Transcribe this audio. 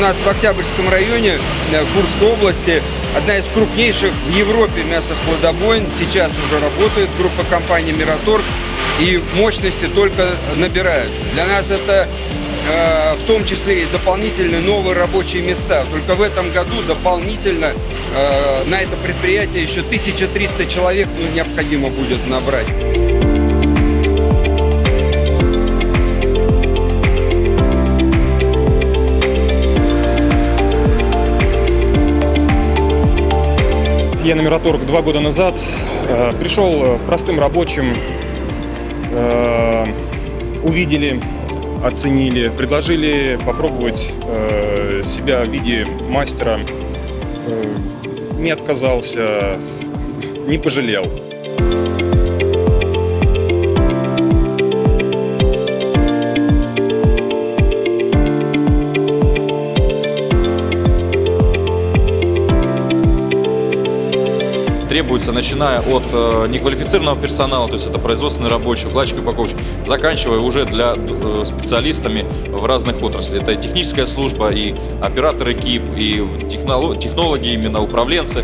нас в Октябрьском районе э, Курской области одна из крупнейших в Европе мясохладобойн. Сейчас уже работает группа компаний «Мираторг», и мощности только набираются. Для нас это э, в том числе и дополнительные новые рабочие места. Только в этом году дополнительно э, на это предприятие еще 1300 человек ну, необходимо будет набрать. Я на Мираторг два года назад э, пришел э, простым рабочим, э, увидели, оценили, предложили попробовать себя в виде мастера. Не отказался, не пожалел. Требуется, начиная от э, неквалифицированного персонала, то есть это производственный рабочий, укладчик, упаковщик, заканчивая уже для э, специалистами в разных отраслях. Это и техническая служба, и операторы КИП, и технолог, технологи, именно управленцы.